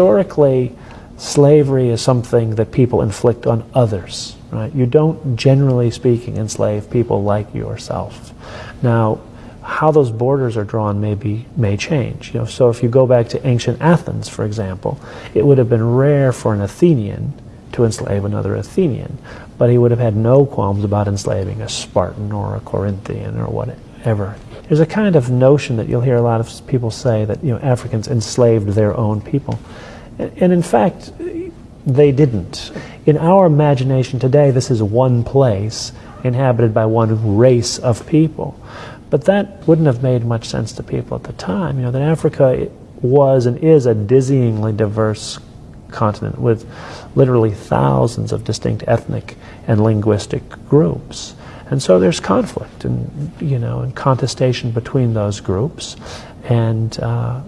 historically, slavery is something that people inflict on others. Right? You don't, generally speaking, enslave people like yourself. Now, how those borders are drawn may be may change. You know, so if you go back to ancient Athens, for example, it would have been rare for an Athenian to enslave another Athenian, but he would have had no qualms about enslaving a Spartan or a Corinthian or whatever. There's a kind of notion that you'll hear a lot of people say that you know Africans enslaved their own people, and in fact, they didn't. In our imagination today, this is one place inhabited by one race of people. But that wouldn't have made much sense to people at the time. You know, that Africa was and is a dizzyingly diverse continent with literally thousands of distinct ethnic and linguistic groups. And so there's conflict and, you know, and contestation between those groups. And uh,